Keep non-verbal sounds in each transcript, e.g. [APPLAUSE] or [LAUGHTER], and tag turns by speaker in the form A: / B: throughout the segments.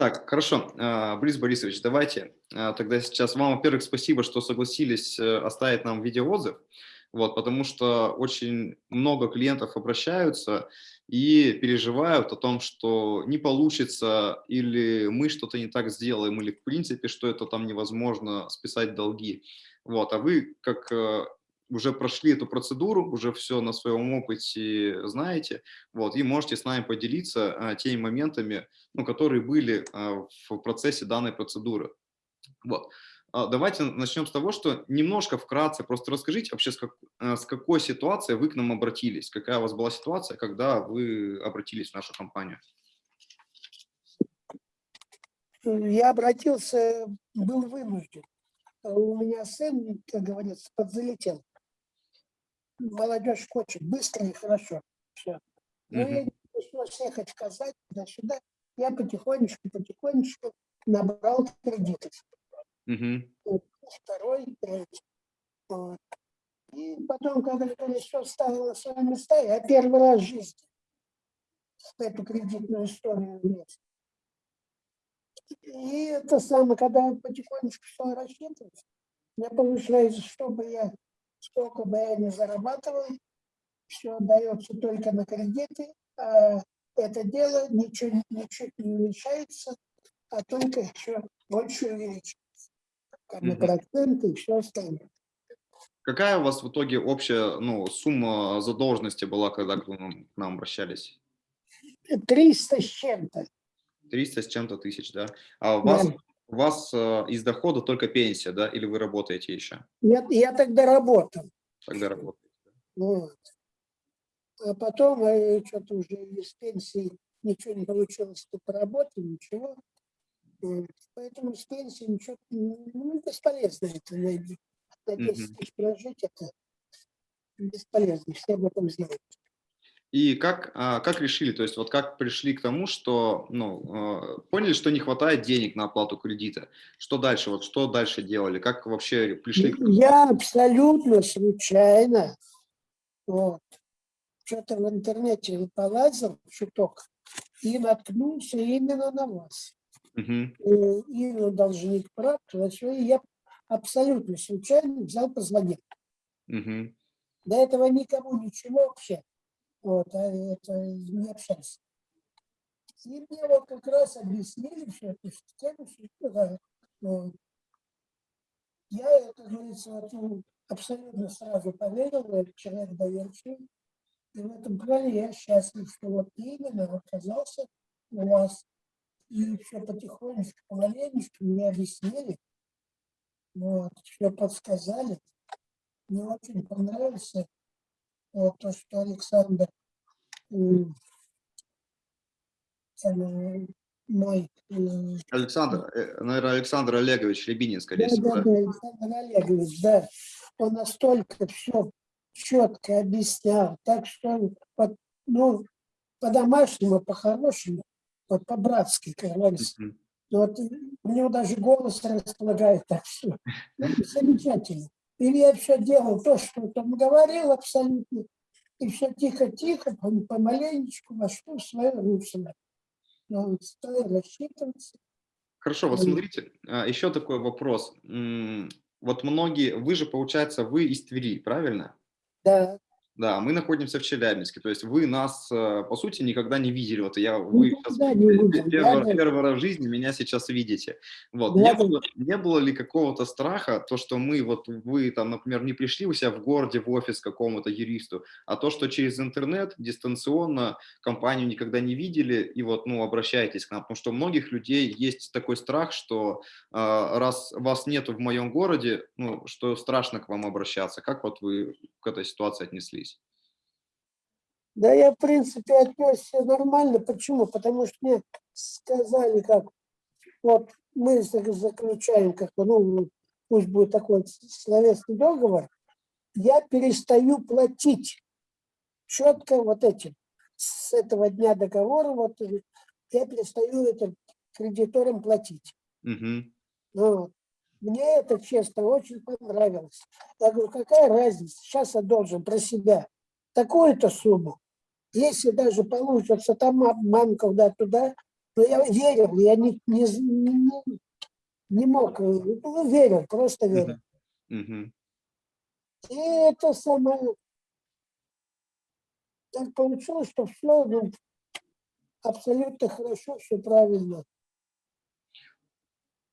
A: Так, хорошо. А, Борис Борисович, давайте а, тогда сейчас вам, во-первых, спасибо, что согласились э, оставить нам видеоотзыв, вот, потому что очень много клиентов обращаются и переживают о том, что не получится, или мы что-то не так сделаем, или в принципе, что это там невозможно списать долги. Вот, а вы, как э, уже прошли эту процедуру, уже все на своем опыте знаете, вот, и можете с нами поделиться а, теми моментами, ну, которые были а, в процессе данной процедуры. Вот. А, давайте начнем с того, что немножко вкратце просто расскажите вообще, с, как, а, с какой ситуацией вы к нам обратились, какая у вас была ситуация, когда вы обратились в нашу компанию.
B: Я обратился, был вынужден. У меня сын, как говорится, подзалетел молодежь хочет быстро и хорошо. Все. Ну, я не пришлось ехать в Казань, туда-сюда. Я потихонечку, потихонечку набрал кредиты.
A: Угу.
B: Второй, третий. Вот. И потом, когда все вставило на свои места, я первый раз в жизни эту кредитную историю влез. И это самое, когда я потихонечку все рассчитывать, мне получается, чтобы я сколько бы я ни зарабатывал, все дается только на кредиты, а это дело ничего, ничуть не уменьшается, а только еще больше увеличивается. Как бы проценты и все остальное.
A: Какая у вас в итоге общая ну, сумма задолженности была, когда к нам, к нам обращались?
B: 300 с чем-то.
A: 300 с чем-то тысяч, да? А у вас да. У вас э, из дохода только пенсия, да, или вы работаете еще?
B: Я, я тогда работал.
A: Тогда работаете.
B: Вот. А потом э, что-то уже из пенсии ничего не получилось по работе, ничего. Вот. Поэтому с пенсии ничего, ну, бесполезно это найти. На 10 тысяч прожить это бесполезно, все об этом знают.
A: И как, а, как решили, то есть вот как пришли к тому, что, ну, а, поняли, что не хватает денег на оплату кредита? Что дальше, вот что дальше делали? Как вообще пришли? К...
B: Я абсолютно случайно, вот, что-то в интернете полазил чуток и наткнулся именно на вас.
A: Угу.
B: И должник прав, и я абсолютно случайно взял, позвонил.
A: Угу.
B: До этого никому ничего вообще. Вот, а это не общался. И мне вот как раз объяснили все эту систему, что вот. Я, это говорится, вот, ну, абсолютно сразу поверил, человек доверчивый. И в этом плане я счастлив, что вот именно оказался у вас. И все потихонечку, помаленечку мне объяснили, вот, все подсказали. Мне очень понравился вот то, что Александр мой...
A: Александр, э, наверное, Александр Олегович Рябинин, скорее да, всего.
B: Да, да, Александр Олегович, да. Он настолько все четко объяснял, так что, ну, по-домашнему, по-хорошему, вот по-братски, как говорится. Mm -hmm. Вот, у него даже голос располагает так все. Ну, замечательно. Или я все делал то, что он говорил абсолютно, и все тихо-тихо, помаленечку вошло в свое русло. Но стал рассчитываться.
A: Хорошо, вот смотрите, а, еще такой вопрос. Вот многие, вы же, получается, вы из Твери, правильно?
B: Да.
A: Да, мы находимся в Челябинске, то есть вы нас, э, по сути, никогда не видели. Вот я, вы сейчас не первый, да, первый раз в жизни меня сейчас видите. Вот. Да, не, было, не было ли какого-то страха, то, что мы, вот вы там, например, не пришли у себя в городе в офис какому-то юристу, а то, что через интернет, дистанционно компанию никогда не видели, и вот, ну, обращайтесь к нам, потому что у многих людей есть такой страх, что э, раз вас нету в моем городе, ну, что страшно к вам обращаться. Как вот вы к этой ситуации отнеслись?
B: Да я, в принципе, отнесся нормально. Почему? Потому что мне сказали, как вот мы заключаем, как ну, пусть будет такой словесный договор, я перестаю платить четко вот этим. С этого дня договора вот я перестаю это кредиторам платить.
A: Угу.
B: Вот. Мне это, честно, очень понравилось. Я говорю, какая разница, сейчас я должен про себя такую-то сумму. Если даже получится там обман когда туда, Но я верил, я не, не, не, не- мог, э, ну, верил, просто верил.
A: Мгм.
B: И это самое, так получилось, что все ну, абсолютно хорошо, все правильно.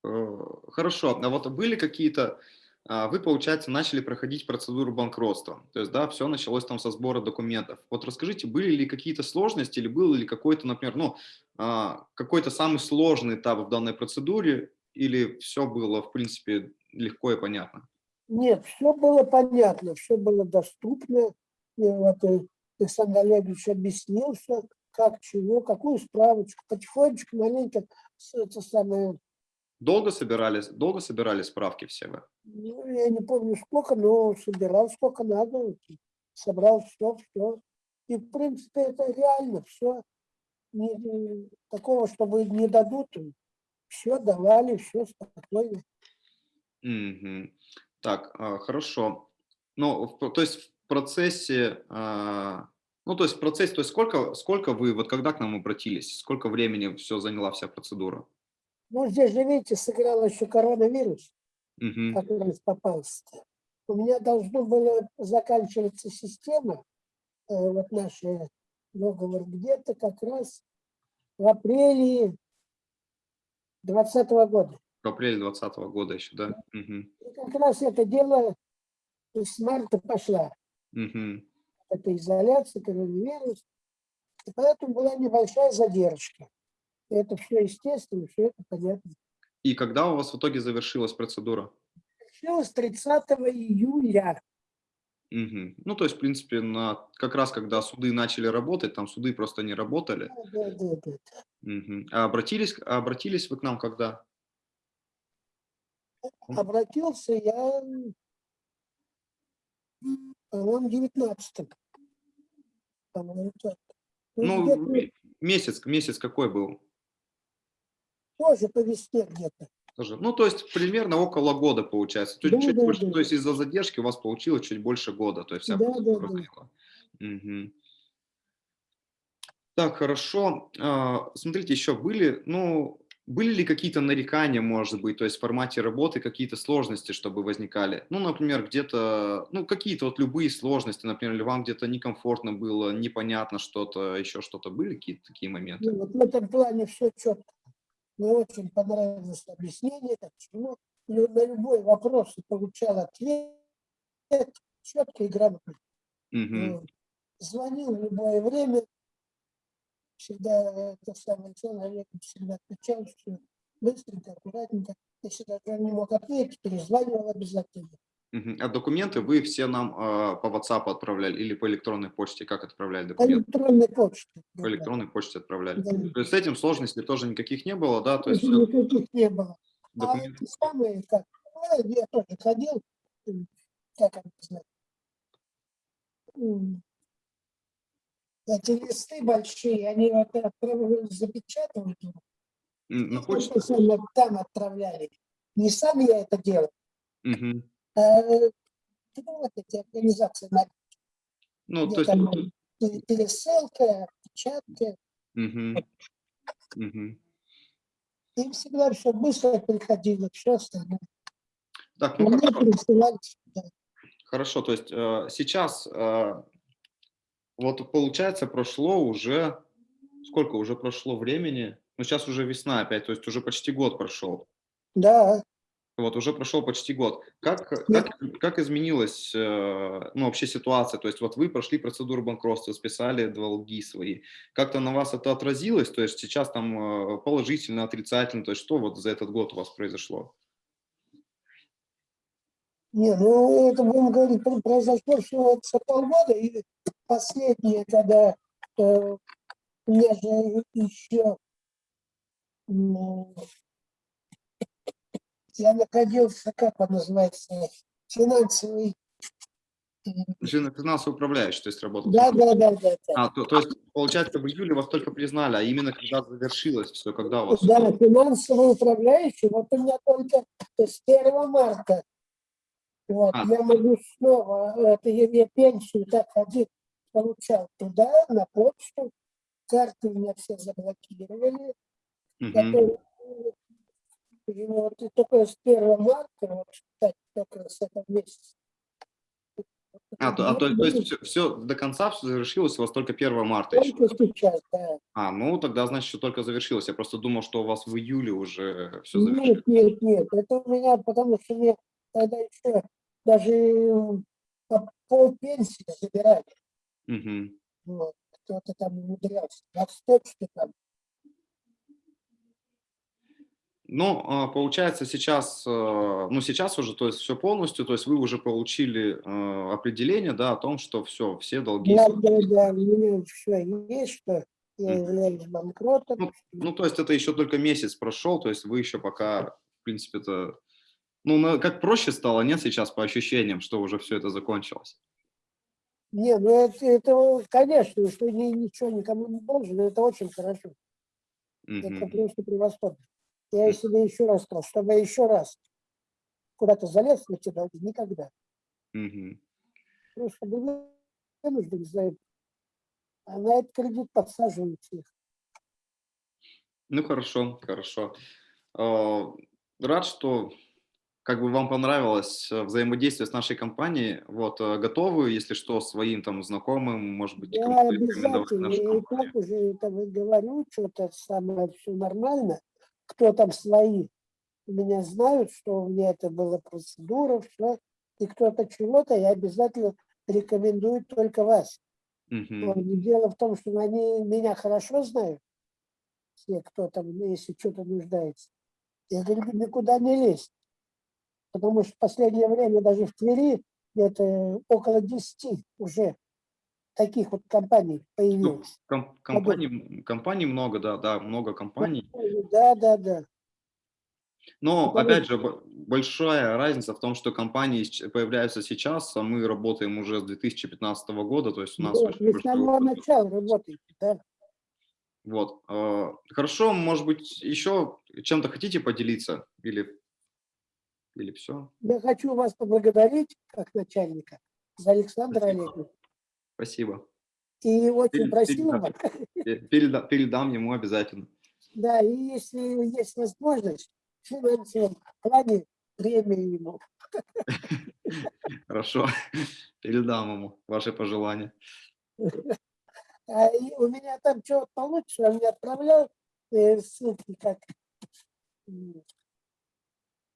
A: Э, Хорошо, а вот были какие-то, вы, получается, начали проходить процедуру банкротства, то есть, да, все началось там со сбора документов. Вот расскажите, были ли какие-то сложности или был ли какой-то, например, ну, а, какой-то самый сложный этап в данной процедуре, или все было, в принципе, легко и понятно?
B: Нет, все было понятно, все было доступно. И вот э, Александр Олегович объяснил все, как, чего, какую справочку. Потихонечку, маленько, это самое,
A: Долго собирались, долго собирали справки все вы?
B: ну, я не помню сколько, но собирал сколько надо, собрал все, все. И, в принципе, это реально все. такого, чтобы не дадут, все давали, все спокойно.
A: Мгм. Так, а, хорошо. Ну, то есть в процессе, а, ну, то есть в процессе, то есть сколько, сколько вы, вот когда к нам обратились, сколько времени все заняла вся процедура?
B: Ну, здесь же, видите, сыграл еще коронавирус. Как раз попался. У меня должно было заканчиваться система, э, вот наш э, договор, где-то как раз в апреле 2020 года.
A: В апреле 2020 года еще, да? Мгм.
B: И как раз это дело с марта пошла.
A: Мгм.
B: Это изоляция, коронавирус. И поэтому была небольшая задержка. Это все естественно, все это понятно.
A: И когда у вас в итоге завершилась процедура?
B: Началось 30 июля.
A: Мгм. Ну, то есть, в принципе, на, как раз когда суды начали работать, там суды просто не работали.
B: Да, да, да, да.
A: Мгм. А обратились, а обратились вы к нам когда?
B: Обратился я, по-моему, 19 по-моему, так. Ну,
A: Ну, месяц, месяц какой был?
B: Тоже по весне где-то.
A: Ну, то есть примерно около года получается. Есть
B: Да,
A: чуть
B: да,
A: больше,
B: да.
A: то есть из-за задержки у вас получилось чуть больше года, то есть
B: Да, да, да.
A: Мгм. Так, хорошо. А, Смотрите, еще были, ну, были ли какие-то нарекания, может быть, то есть в формате работы какие-то сложности, чтобы возникали? Ну, например, где-то, ну, какие-то вот любые сложности, например, или вам где-то некомфортно было, непонятно что-то, еще что-то, были какие-то такие моменты?
B: Ну, вот в этом плане все четко. Мне очень понравилось объяснение, почему лю- на любой вопрос получал ответ четко и грамотно. Вот. Звонил в любое время, всегда это самое человек всегда отвечал, все быстренько, аккуратненько. Если даже он не мог ответить, перезванивал обязательно.
A: А документы вы все нам а, по WhatsApp отправляли или по электронной почте? Как отправляли
B: По
A: документы?
B: электронной почте.
A: По электронной почте отправляли.
B: Да.
A: То есть с этим сложностей тоже никаких не было, да? То есть
B: никаких не было. А
A: документы...
B: эти самые, как, ну, я тоже ходил, как это м, эти листы большие, они вот запечатывают,
A: На
B: сами там отправляли. Не сам я это делал,
A: Мгм.
B: А ну, вот эти организации,
A: Ну, то есть...
B: пересылка, печатка,
A: Мгм. Мгм.
B: им всегда все быстро приходило, все остальное.
A: Так, ну
B: Мне
A: хорошо.
B: сюда.
A: Хорошо, то есть э, сейчас, э, вот получается, прошло уже, сколько уже прошло времени? Ну, сейчас уже весна опять, то есть уже почти год прошел.
B: Да,
A: Вот, уже прошел почти год. Как, как, как изменилась э, ну, вообще ситуация? То есть вот вы прошли процедуру банкротства, списали долги свои. Как-то на вас это отразилось? То есть сейчас там э, положительно, отрицательно? То есть что вот за этот год у вас произошло?
B: Не, ну это будем говорить, про- произошло всего за полгода, и последнее, когда э, у меня же еще я находился, как он называется, финансовый.
A: Жена финансовый управляющий, то есть работал.
B: Да, да, да, да, да.
A: А, то, то есть, получается, в июле вас только признали, а именно когда завершилось все, когда у вас...
B: Да, финансовый управляющий, вот у меня только с 1 марта. Вот,
A: А.
B: я могу снова, это я, я пенсию так ходил, получал туда, на почту, карты у меня все заблокировали, который, э, вот, и только с 1 марта, вот, кстати, только с этого месяца.
A: А, то, а то, то есть все, все до конца все завершилось у вас только 1 марта еще?
B: Только сейчас, да.
A: А, ну тогда значит, что только завершилось. Я просто думал, что у вас в июле уже все завершилось.
B: Нет, нет, нет, это у меня, потому что мне тогда еще даже э, по пол пенсии забирали.
A: Мгм.
B: Вот, кто-то там умудрялся. На почте там.
A: Ну, а, получается сейчас, э, ну сейчас уже, то есть все полностью, то есть вы уже получили э, определение, да, о том, что все, все долги.
B: Да, да, да, у меня все есть, что я являюсь банкротом.
A: Ну, Ну, то есть это еще только месяц прошел, то есть вы еще пока, в принципе, это, ну, как проще стало, нет, сейчас по ощущениям, что уже все это закончилось.
B: Не, ну это, это, конечно, что ничего никому не должен, это очень хорошо. Это
A: Мгм.
B: просто превосходно. Я себе еще раз сказал, чтобы я еще раз куда-то залез в эти долги, никогда.
A: Мгм.
B: Просто был вынужден за это. А на этот кредит подсаживаются их.
A: Ну, хорошо, хорошо. А, Рад, что как бы вам понравилось э, взаимодействие с нашей компанией. Вот, э, готовы, если что, своим там знакомым, может быть, рекомендовать
B: обязательно.
A: нашу
B: Я и так уже вы говорю, что-то самое все нормально. Кто там свои меня знают, что у меня это была процедура, все. И кто-то чего-то, я обязательно рекомендую только вас. И Дело в том, что они меня хорошо знают, все, кто там, ну, если что-то нуждается. Я говорю, никуда не лезть. Потому что в последнее время даже в Твери где-то около 10 уже таких вот компаний
A: Ну,
B: появилось.
A: ком- компаний, компаний много, да, да, много компаний.
B: Да, да, да.
A: Но,
B: Потому
A: опять же, бо- большая разница в том, что компании появляются сейчас, а мы работаем уже с 2015 года, то есть у нас очень
B: вы с самого начала работаете, да.
A: Вот. э, Хорошо, может быть, еще чем-то хотите поделиться? Или, или все?
B: Я хочу вас поблагодарить, как начальника, за Александра. Олеговича.
A: Спасибо.
B: И очень
A: Перед-
B: просил
A: передам.
B: вас,
A: Пе- переда- Передам ему обязательно.
B: да, и если есть возможность, финансовом плане премию ему.
A: Хорошо. Передам ему ваши пожелания.
B: А и у меня там что получится, он мне отправлял э, ссылки, как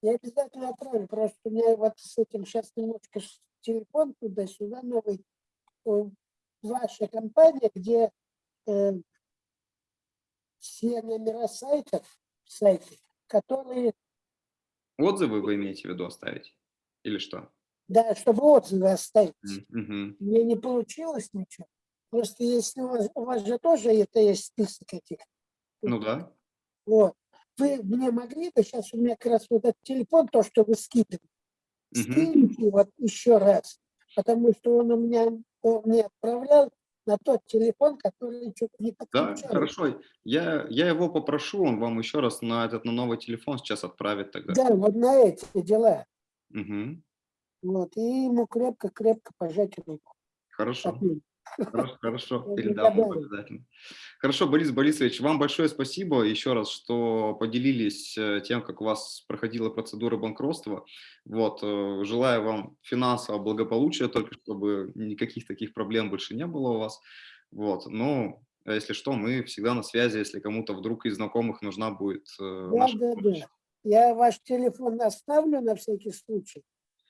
B: я обязательно отправлю, просто у меня вот с этим сейчас немножко телефон туда-сюда новый. Ваша компания, где э, все номера сайтов, сайты, которые,
A: Отзывы вы имеете в виду оставить? Или что?
B: да, чтобы отзывы оставить.
A: М, мгм.
B: Мне не получилось ничего. Просто если у вас, у вас же тоже это есть список этих
A: Ну да.
B: Вот. Вы мне могли бы, сейчас у меня как раз вот этот телефон, то, что вы скидывали,
A: Мгм.
B: скиньте вот еще раз, потому что он у меня, он мне отправлял на тот телефон, который что-то не
A: Да,
B: подключал.
A: хорошо. Я, я его попрошу, он вам еще раз на этот на новый телефон сейчас отправит тогда.
B: Да, вот на эти дела.
A: Мгм.
B: Вот. И ему крепко-крепко пожать руку.
A: Хорошо.
B: от меня.
A: Хорошо, хорошо, передам обязательно. Хорошо, Борис Борисович, вам большое спасибо еще раз, что поделились э, тем, как у вас проходила процедура банкротства. Вот, э, желаю вам финансового благополучия, только чтобы никаких таких проблем больше не было у вас. Вот, ну, а если что, мы всегда на связи, если кому-то вдруг из знакомых нужна будет э,
B: Да,
A: наша
B: да,
A: помощь.
B: да. Я ваш телефон оставлю на всякий случай.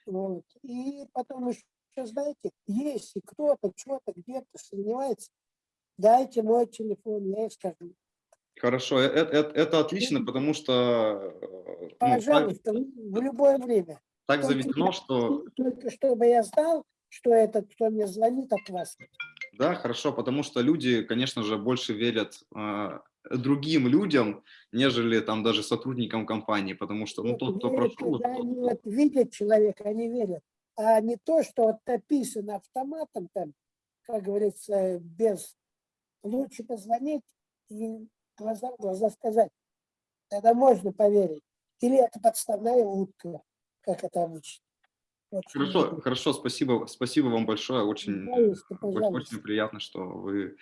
B: Вот. И потом еще, знаете, если кто-то что-то где-то сомневается, дайте мой телефон, я ей скажу.
A: Хорошо, э- э- э- это отлично, потому что э, ну, так,
B: Пожалуйста, в любое время.
A: так
B: Только
A: заведено, что
B: Только чтобы я знал, что этот, кто мне звонит от вас.
A: Да, хорошо, потому что люди, конечно же, больше верят э, другим людям, нежели там даже сотрудникам компании, потому что, ну, тот, кто
B: верят,
A: прошел,
B: когда
A: тот-
B: они вот видят человека, они верят. А не то, что вот написано автоматом там, как говорится, без... Лучше позвонить и глаза в глаза сказать. Тогда можно поверить. Или это подставная утка, как это обычно. Что
A: Хорошо,
B: это.
A: хорошо, спасибо, спасибо вам большое, очень,
B: Пожалуйста,
A: очень,
B: пожалуйста.
A: очень приятно, что вы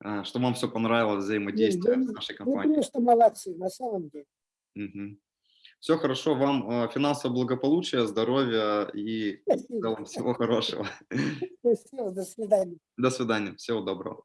A: а, что вам все понравилось, взаимодействие
B: вы-
A: с нашей
B: Вы
A: компанией.
B: просто молодцы, на самом деле.
A: Все хорошо, вам а, финансового благополучия, здоровья и в
B: Спасибо.
A: целом всего хорошего. [LAUGHS]
B: Спасибо, до свидания.
A: До свидания, всего доброго.